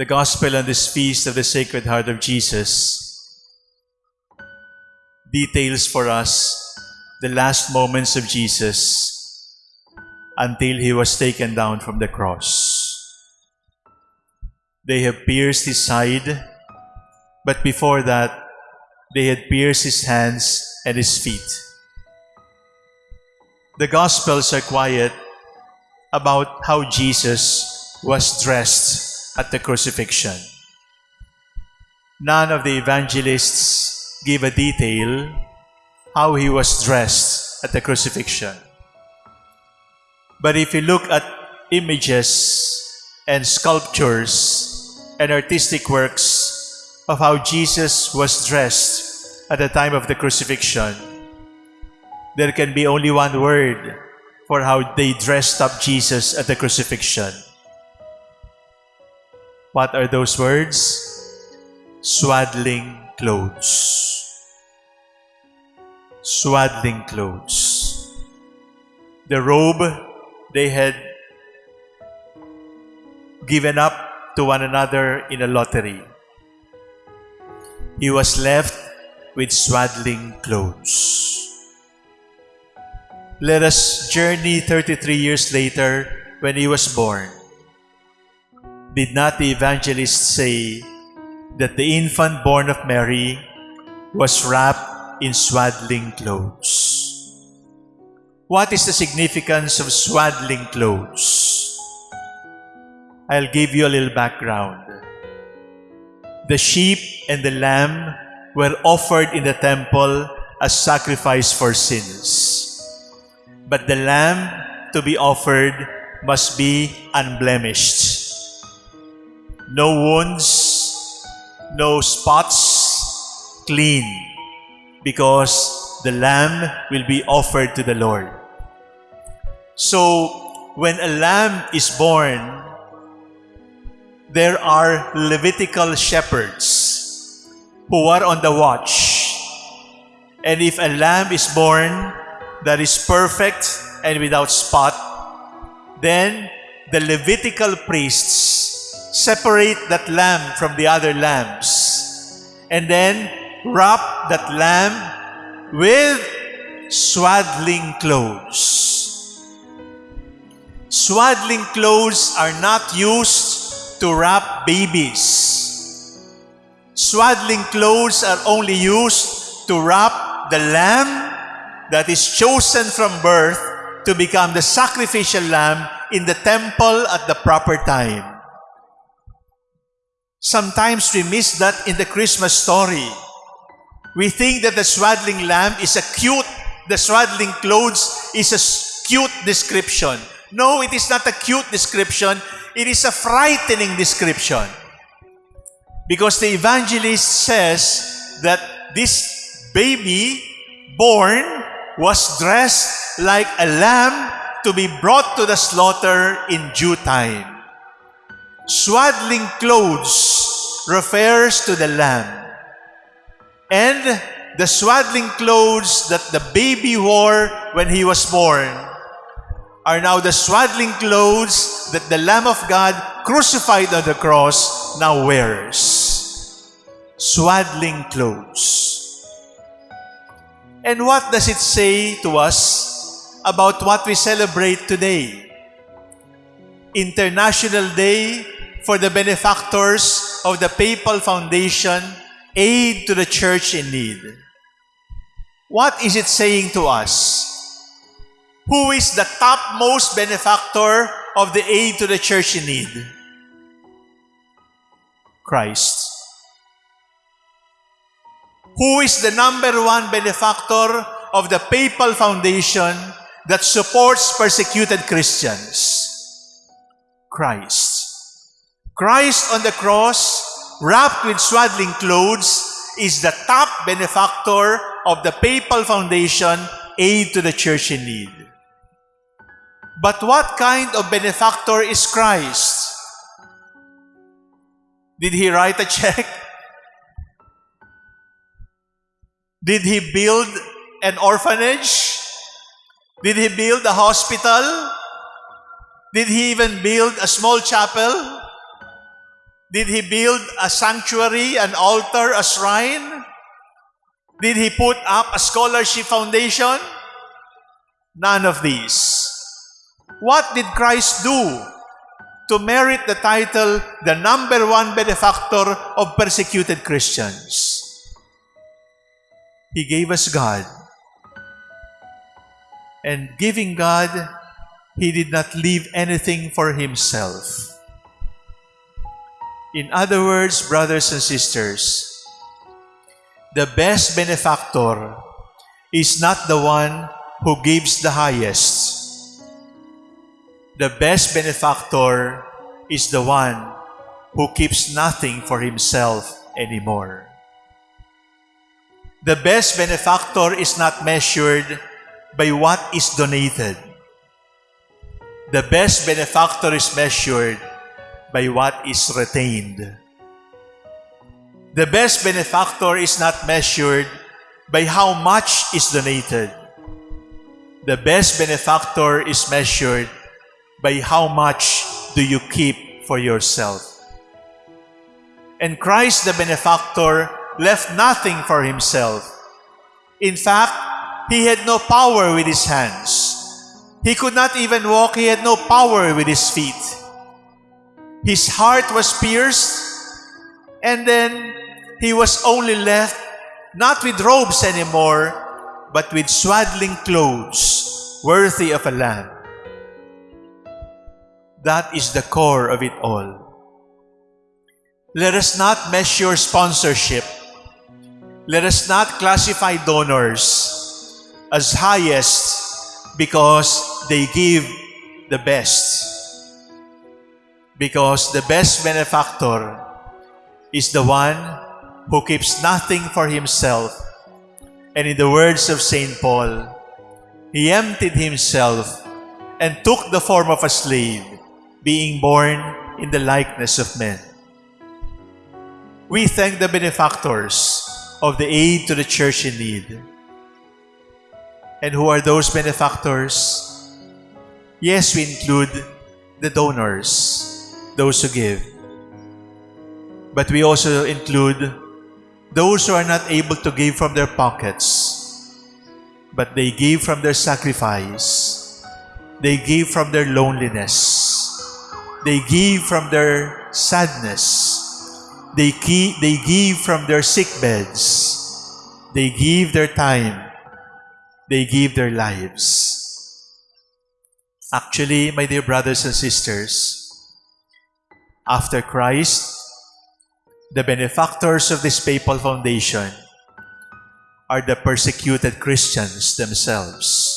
the Gospel on this feast of the Sacred Heart of Jesus details for us the last moments of Jesus until he was taken down from the cross. They have pierced his side, but before that, they had pierced his hands and his feet. The Gospels are quiet about how Jesus was dressed at the crucifixion. None of the evangelists give a detail how he was dressed at the crucifixion. But if you look at images and sculptures and artistic works of how Jesus was dressed at the time of the crucifixion, there can be only one word for how they dressed up Jesus at the crucifixion. What are those words? Swaddling clothes. Swaddling clothes. The robe they had given up to one another in a lottery. He was left with swaddling clothes. Let us journey 33 years later when he was born. Did not the evangelist say that the infant born of Mary was wrapped in swaddling clothes? What is the significance of swaddling clothes? I'll give you a little background. The sheep and the lamb were offered in the temple as sacrifice for sins. But the lamb to be offered must be unblemished. No wounds, no spots, clean, because the lamb will be offered to the Lord. So, when a lamb is born, there are Levitical shepherds who are on the watch. And if a lamb is born that is perfect and without spot, then the Levitical priests separate that lamb from the other lambs and then wrap that lamb with swaddling clothes. Swaddling clothes are not used to wrap babies. Swaddling clothes are only used to wrap the lamb that is chosen from birth to become the sacrificial lamb in the temple at the proper time. Sometimes we miss that in the Christmas story. We think that the swaddling lamb is a cute, the swaddling clothes is a cute description. No, it is not a cute description. It is a frightening description. Because the evangelist says that this baby born was dressed like a lamb to be brought to the slaughter in due time. Swaddling clothes refers to the lamb. And the swaddling clothes that the baby wore when he was born are now the swaddling clothes that the Lamb of God crucified on the cross now wears. Swaddling clothes. And what does it say to us about what we celebrate today? International Day for the benefactors of the Papal Foundation Aid to the Church in Need. What is it saying to us? Who is the topmost benefactor of the aid to the church in need? Christ. Who is the number one benefactor of the Papal Foundation that supports persecuted Christians? Christ. Christ on the cross, wrapped with swaddling clothes, is the top benefactor of the Papal Foundation Aid to the Church in Need. But what kind of benefactor is Christ? Did he write a check? Did he build an orphanage? Did he build a hospital? Did he even build a small chapel? Did he build a sanctuary, an altar, a shrine? Did he put up a scholarship foundation? None of these. What did Christ do to merit the title, the number one benefactor of persecuted Christians? He gave us God. And giving God, He did not leave anything for Himself. In other words, brothers and sisters, the best benefactor is not the one who gives the highest. The best benefactor is the one who keeps nothing for himself anymore. The best benefactor is not measured by what is donated. The best benefactor is measured by what is retained. The best benefactor is not measured by how much is donated. The best benefactor is measured by how much do you keep for yourself. And Christ the benefactor left nothing for himself. In fact, he had no power with his hands. He could not even walk. He had no power with his feet. His heart was pierced, and then he was only left not with robes anymore, but with swaddling clothes worthy of a lamb. That is the core of it all. Let us not measure sponsorship. Let us not classify donors as highest because they give the best. Because the best benefactor is the one who keeps nothing for himself. And in the words of St. Paul, he emptied himself and took the form of a slave, being born in the likeness of men. We thank the benefactors of the aid to the church in need. And who are those benefactors? Yes, we include the donors, those who give. But we also include those who are not able to give from their pockets, but they give from their sacrifice. They give from their loneliness. They give from their sadness. They, they give from their sick beds. They give their time. They give their lives. Actually, my dear brothers and sisters, after Christ, the benefactors of this papal foundation are the persecuted Christians themselves.